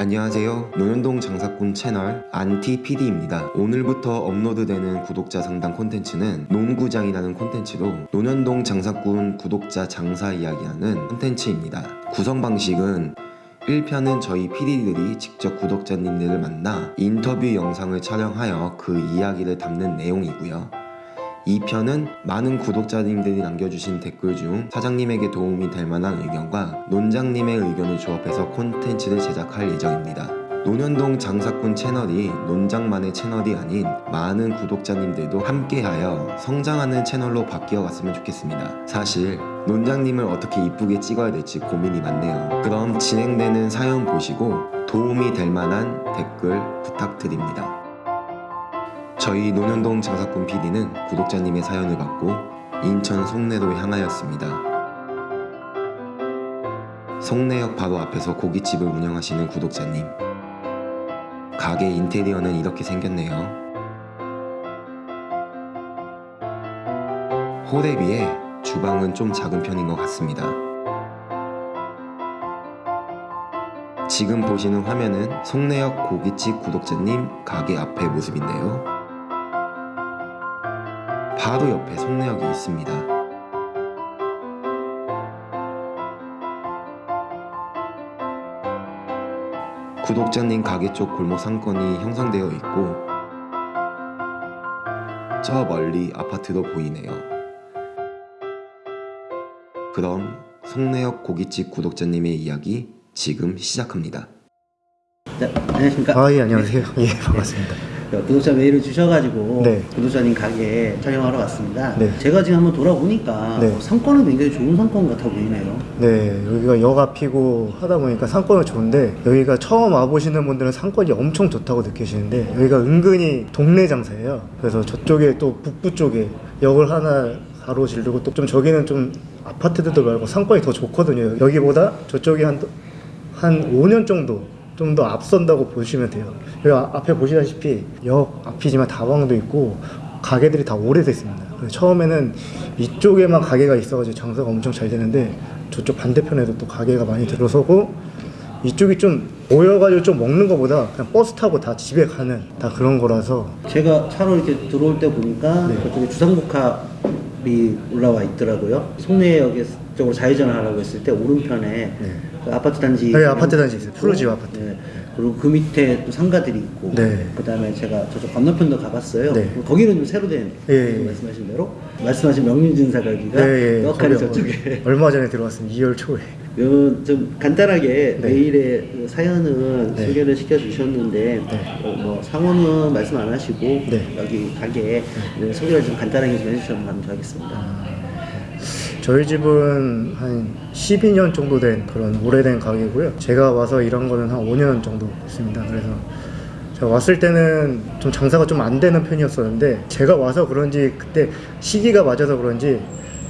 안녕하세요. 노현동 장사꾼 채널 안티PD입니다. 오늘부터 업로드되는 구독자 상담 콘텐츠는 농구장이라는 콘텐츠로 노현동 장사꾼 구독자 장사 이야기하는 콘텐츠입니다. 구성 방식은 1편은 저희 PD들이 직접 구독자님들을 만나 인터뷰 영상을 촬영하여 그 이야기를 담는 내용이고요. 2편은 많은 구독자님들이 남겨주신 댓글 중 사장님에게 도움이 될 만한 의견과 논장님의 의견을 조합해서 콘텐츠를 제작할 예정입니다. 논현동 장사꾼 채널이 논장만의 채널이 아닌 많은 구독자님들도 함께하여 성장하는 채널로 바뀌어 갔으면 좋겠습니다. 사실 논장님을 어떻게 이쁘게 찍어야 될지 고민이 많네요. 그럼 진행되는 사연 보시고 도움이 될 만한 댓글 부탁드립니다. 저희 논현동 장사꾼 PD는 구독자님의 사연을 받고 인천 송내로 향하였습니다. 송내역 바로 앞에서 고깃집을 운영하시는 구독자님. 가게 인테리어는 이렇게 생겼네요. 홀에 비해 주방은 좀 작은 편인 것 같습니다. 지금 보시는 화면은 송내역 고깃집 구독자님 가게 앞의 모습인데요. 바로 옆에 송내역이 있습니다. 구독자님 가게 쪽 골목 상권이 형성되어 있고 저 멀리 아파트도 보이네요. 그럼 송내역 고깃집 구독자님의 이야기 지금 시작합니다. 네, 안녕하십니까. 아, 예, 안녕하세요. 예, 반갑습니다. 네, 구독자 메일을 주셔가지고 네. 구독자님 가게 촬영하러 왔습니다. 네. 제가 지금 한번 돌아보니까 네. 어, 상권은 굉장히 좋은 상권 같아 보이네요. 네, 여기가 역 앞이고 하다 보니까 상권은 좋은데 여기가 처음 와보시는 분들은 상권이 엄청 좋다고 느끼시는데 여기가 은근히 동네 장사예요. 그래서 저쪽에 또 북부 쪽에 역을 하나 가로 지르고 또 좀 저기는 좀 아파트들도 말고 상권이 더 좋거든요. 여기보다 저쪽이 한, 한 5년 정도 좀 더 앞선다고 보시면 돼요. 여기 아- 앞에 보시다시피 역 앞이지만 다방도 있고 가게들이 다 오래됐습니다. 처음에는 이쪽에만 가게가 있어가지고 장사가 엄청 잘 되는데 저쪽 반대편에도 또 가게가 많이 들어서고 이쪽이 좀 모여가지고 좀 먹는 것보다 그냥 버스 타고 다 집에 가는 다 그런 거라서 제가 차로 이렇게 들어올 때 보니까 네. 저쪽에 주상복합 이 올라와 있더라고요. 송내역 쪽으로 좌회전을 하라고 했을 때 오른편에 네. 그 아파트 단지 네, 아파트 단지 있어요. 푸르지오 아파트. 네. 그리고 그 밑에 또 상가들이 있고 네. 그다음에 제가 저쪽 건너편도 가봤어요. 네. 거기는 좀 새로 된 예, 예. 말씀하신 대로 말씀하신 명륜진 사가기가 예, 떡하니 거기 저쪽에 얼마 전에 들어왔습니다. 2월 초에. 그, 좀 간단하게 네. 메일에 그 사연은 네. 소개를 시켜주셨는데 네. 어, 뭐 상호는 말씀 안 하시고 네. 여기 가게 네, 소개를 좀 간단하게 좀 해주시면 감사하겠습니다. 저희 집은 한 12년 정도 된 그런 오래된 가게고요. 제가 와서 일한 거는 한 5년 정도 됐습니다. 그래서 왔을 때는 좀 장사가 좀 안 되는 편이었었는데 제가 와서 그런지 그때 시기가 맞아서 그런지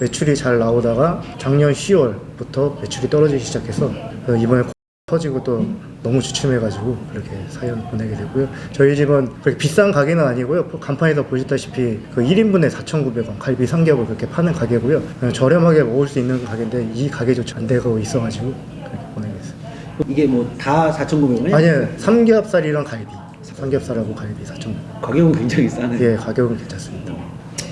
매출이 잘 나오다가 작년 10월부터 매출이 떨어지기 시작해서 그래서 이번에 터지고 또 너무 주춤해가지고 그렇게 사연 보내게 되고요. 저희 집은 그렇게 비싼 가게는 아니고요. 간판에서 보셨다시피 그 1인분에 4,900원 갈비 삼겹을 그렇게 파는 가게고요. 그냥 저렴하게 먹을 수 있는 가게인데 이 가게조차 안 되고 있어가지고 그렇게 보내게 됐어요. 이게 뭐 다 4,900원이에요? 아니요, 삼겹살이랑 갈비. 삼겹살하고 갈비 4,900원. 가격은 굉장히 싸네. 예, 가격은 괜찮습니다.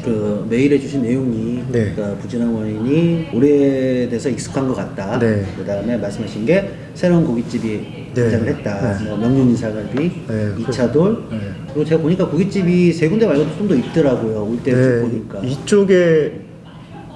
그 메일에 주신 내용이 네. 그러니까 부진한 원인이 오래돼서 익숙한 것 같다. 네. 그 다음에 말씀하신 게 새로운 고깃집이 네. 등장을 했다. 네. 뭐 명륜인사갈비, 네, 이차돌. 네. 그리고 제가 보니까 고깃집이 세 군데 말고도 좀 더 있더라고요. 올때 네, 보니까. 이쪽에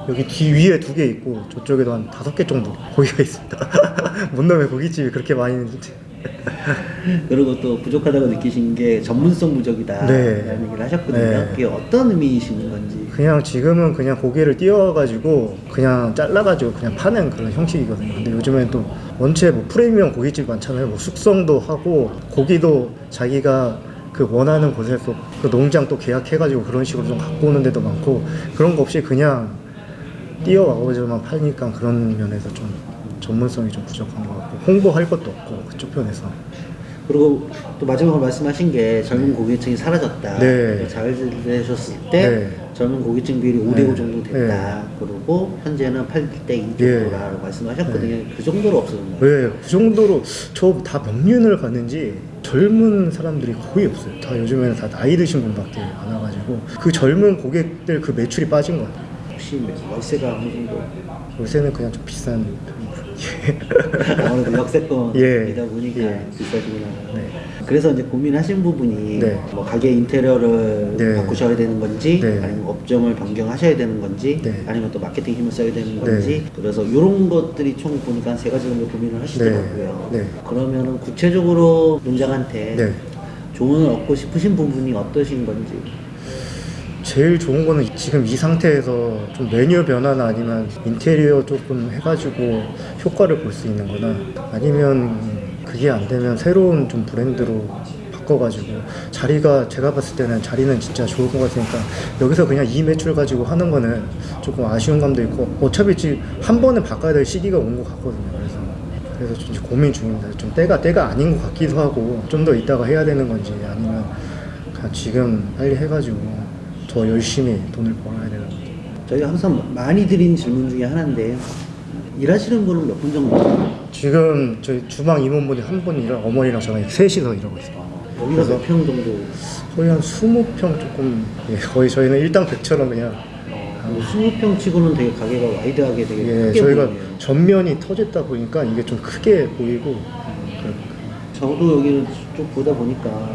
여기 뒤 위에 두 개 있고 저쪽에도 한 다섯 개 정도 고기가 있습니다. 못 넘에 고깃집이 그렇게 많이 있는지. 그리고 또 부족하다고 느끼신 게 전문성 부족이다. 네. 라는 얘기를 하셨거든요. 네. 그게 어떤 의미이신 건지. 그냥 지금은 그냥 고기를 띄워가지고 그냥 잘라가지고 그냥 파는 그런 형식이거든요. 근데 요즘엔 또 원체 뭐 프리미엄 고깃집 많잖아요. 뭐 숙성도 하고 고기도 자기가 그 원하는 곳에서 그 농장 또 계약해가지고 그런 식으로 좀 갖고 오는 데도 많고 그런 거 없이 그냥 띄워와가지고만 파니까 그런 면에서 좀 전문성이 좀 부족한 것 같고 홍보할 것도 없고 그쪽 편에서 그리고 또 마지막으로 말씀하신 게 젊은 고객층이 사라졌다. 네. 잘 되셨을 때 네. 젊은 고객층 비율이 5대5 네. 정도 됐다. 그리고 현재는 8대2 정도라고 말씀하셨거든요. 그 정도로 없어졌나요? 왜그 정도로 저 다 명륜을 갔는지 젊은 사람들이 거의 없어요. 다 요즘에는 다 나이 드신 분밖에 안 와가지고 그 젊은 고객들 그 매출이 빠진 것 같아요. 혹시 월세가 어느 정도? 요새는 그냥 좀 비싼 편이고. 아무래도 역세권이다 예. 보니까 예. 비싸지구나. 네. 그래서 이제 고민하신 부분이 네. 뭐 가게 인테리어를 네. 바꾸셔야 되는 건지 네. 아니면 업종을 변경하셔야 되는 건지 네. 아니면 또 마케팅 힘을 써야 되는 건지 그래서 이런 것들이 총 보니까 한세 가지 정도 고민을 하시더라고요. 네. 네. 그러면은 구체적으로 논장한테 네. 조언을 얻고 싶으신 부분이 어떠신 건지 제일 좋은 거는 지금 이 상태에서 좀 메뉴 변화나 아니면 인테리어 조금 해가지고 효과를 볼 수 있는 거나 아니면 그게 안 되면 새로운 좀 브랜드로 바꿔가지고 자리가 제가 봤을 때는 자리는 진짜 좋을 것 같으니까 여기서 그냥 이 매출 가지고 하는 거는 조금 아쉬운 감도 있고 어차피 지금 한 번은 바꿔야 될 시기가 온 것 같거든요. 그래서 그래서 좀 고민 중입니다. 좀 때가 때가 아닌 것 같기도 하고 좀더 이따가 해야 되는 건지 아니면 그냥 지금 빨리 해가지고 더 열심히 돈을 벌어야 되는 건지 저희가 항상 많이 드린 질문 중에 하나인데 일하시는 분은 몇 분 정도? 지금 저희 주방 임원분이 한 분이 랑 어머니랑 저랑 셋이서 일하고 있어요 여기가 몇 평 정도? 거의 한 20평 조금 예, 거의 저희는 일당백처럼 그냥 뭐 20평 치고는 되게 가게가 wide하게 되게 예, 크게 저희가 보이네요. 전면이 터졌다 보니까 이게 좀 크게 보이고 저도 여기를 쭉 보다 보니까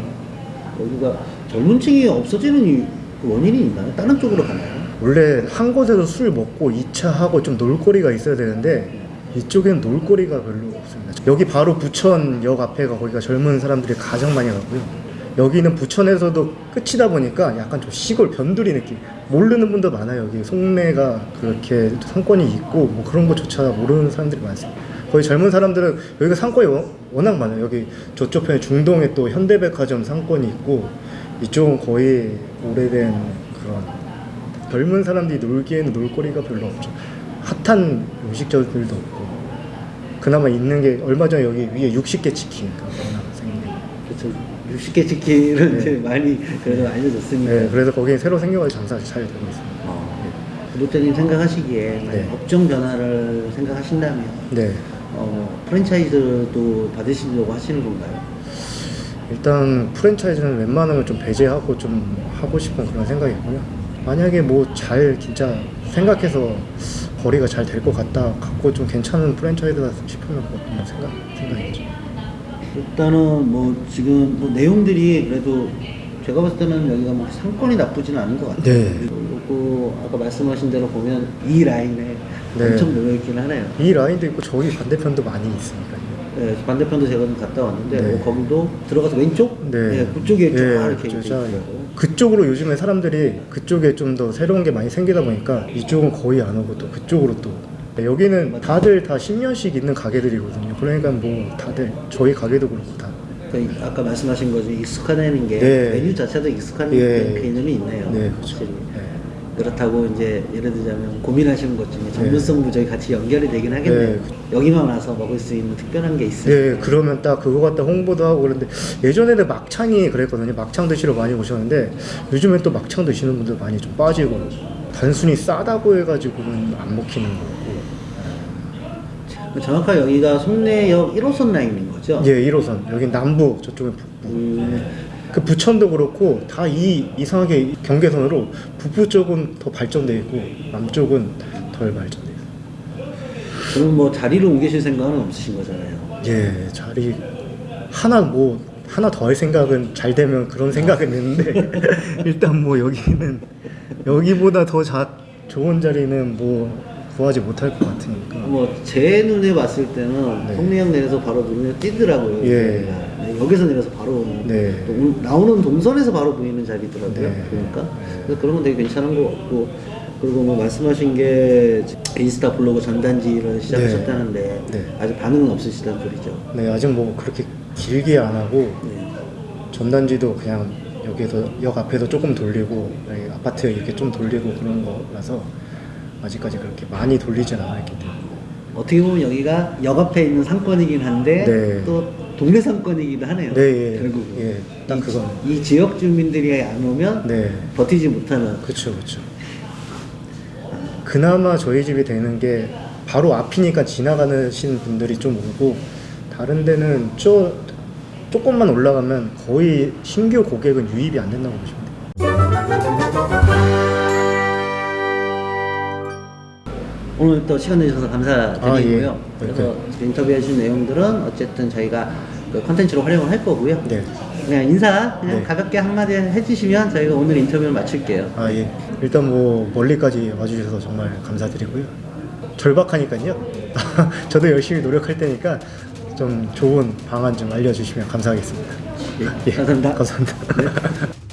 여기가 젊은 층이 없어지는 이유, 그 원인이 있나요? 다른 쪽으로 가나요? 원래 한 곳에서 술 먹고 2차 하고 좀 놀거리가 있어야 되는데 이쪽엔 놀거리가 별로 없습니다. 여기 바로 부천역 앞에가 거기가 젊은 사람들이 가장 많이 가고요. 여기는 부천에서도 끝이다 보니까 약간 좀 시골 변두리 느낌. 모르는 분도 많아요. 여기 송내가 그렇게 상권이 있고 뭐 그런 것조차 모르는 사람들이 많습니다. 거의 젊은 사람들은 여기가 상권이 워- 워낙 많아요. 여기 저쪽 편에 중동에 또 현대백화점 상권이 있고 이쪽은 거의 오래된 그런 젊은 사람들이 놀기에는 놀거리가 별로 없죠. 핫한 음식점들도 없고 그나마 있는 게 얼마 전에 여기 위에 60개 치킨가 하나 생긴 게. 그렇죠. 60개 치킨은 네. 많이 그래도 알려졌으니까. 네, 그래서 거기 새로 생겨가지고 장사 잘 되고 있습니다. 어, 구독자님 생각하시기에 만약 네. 업종 변화를 생각하신다면 네, 어, 프랜차이즈도 받으시려고 하시는 건가요? 일단 프랜차이즈는 웬만하면 좀 배제하고 좀 하고 싶은 그런 생각이고요. 만약에 뭐 잘 진짜 생각해서 거리가 잘 될 것 같다, 갖고 좀 괜찮은 프랜차이즈다 싶으면 뭐 생각 생각이죠. 일단은 뭐 지금 뭐 내용들이 그래도 제가 봤을 때는 여기가 뭐 상권이 나쁘지는 않은 것 같아요. 네. 그리고 아까 말씀하신 대로 보면 이 라인에 네. 엄청 모여있긴 하네요. 이 라인도 있고 저기 반대편도 많이 있으니까요. 네, 반대편도 제가 좀 갔다 왔는데 네. 뭐 거기도 들어가서 왼쪽? 네. 그쪽에 쫙 네, 이렇게 그쪽 있쫙 있더라고요. 그쪽으로 요즘에 사람들이 그쪽에 좀 더 새로운 게 많이 생기다 보니까 이쪽은 거의 안 오고 또 그쪽으로 또 여기는 다들 다 10년씩 있는 가게들이거든요. 그러니까 뭐 다들 저희 가게도 그렇고 다 그러니까 아까 말씀하신 거죠. 익숙하다는 게 네. 메뉴 자체도 익숙한 예. 개념이 있네요. 네, 그렇죠. 네. 그렇다고 이제 예를 들자면 고민하시는 것 중에 전문성 부족이 같이 연결이 되긴 하겠네요. 네. 여기만 와서 먹을 수 있는 특별한 게 있어요. 네, 그러면 딱 그거 갖다 홍보도 하고 그런데 예전에는 막창이 그랬거든요. 막창 드시러 많이 오셨는데 요즘엔 또 막창 드시는 분들 많이 좀 빠지고 단순히 싸다고 해가지고는 안 먹히는 거고. 정확하게 여기가 송내역 1호선 라인인 거죠? 예, 1호선 여기 남부 저쪽은 북부. 음, 그 부천도 그렇고 다 이 이상하게 경계선으로 북부 쪽은 더 발전돼 있고 남쪽은 덜 발전돼 있어요. 그럼 뭐 자리를 옮기실 생각은 없으신 거잖아요. 예, 자리 하나 뭐 하나 더 할 생각은 잘 되면 그런 생각은 있는데 일단 뭐 여기는 여기보다 더 자, 좋은 자리는 뭐 구하지 못할 것 같으니까. 뭐 제 눈에 봤을 때는 네. 송내역 내려서 바로 눈에 띄더라고요. 예. 네, 여기서 내려서 바로 네. 나오는 동선에서 바로 보이는 자리더라고요. 네. 그러니까 그래서 그런 건 되게 괜찮은 것 같고 그리고 뭐 말씀하신 게 인스타 블로그 전단지를 시작하셨다는데 네. 아직 반응은 없으시다는 소리죠. 네, 아직 뭐 그렇게 길게 안 하고 네. 전단지도 그냥 여기에서 역 앞에서 조금 돌리고 아파트 이렇게 좀 돌리고 그런 거라서 아직까지 그렇게 많이 돌리진 않았기 때문에 어떻게 보면 여기가 역 앞에 있는 상권이긴 한데 네. 또 동네 상권이기도 하네요. 네, 예. 결국은 예, 딱 이, 그건. 이 지역 주민들이 안 오면 네 버티지 못하는 그렇죠 그렇죠 그나마 저희 집이 되는 게 바로 앞이니까 지나가시는 분들이 좀 오고 다른 데는 저 조금만 올라가면 거의 신규 고객은 유입이 안 된다고 보시면 돼요. 오늘 또 시간 내주셔서 감사드리고요. 아, 예. 그래서 인터뷰해 주신 내용들은 어쨌든 저희가 그 컨텐츠로 활용을 할 거고요. 네. 그냥 인사 그냥 네. 가볍게 한마디 해주시면 저희가 오늘 인터뷰를 마칠게요. 아 예. 일단 뭐 멀리까지 와주셔서 정말 감사드리고요. 절박하니까요. 저도 열심히 노력할 테니까 좀 좋은 방안 좀 알려주시면 감사하겠습니다. 예, 감사합니다. 감사합니다.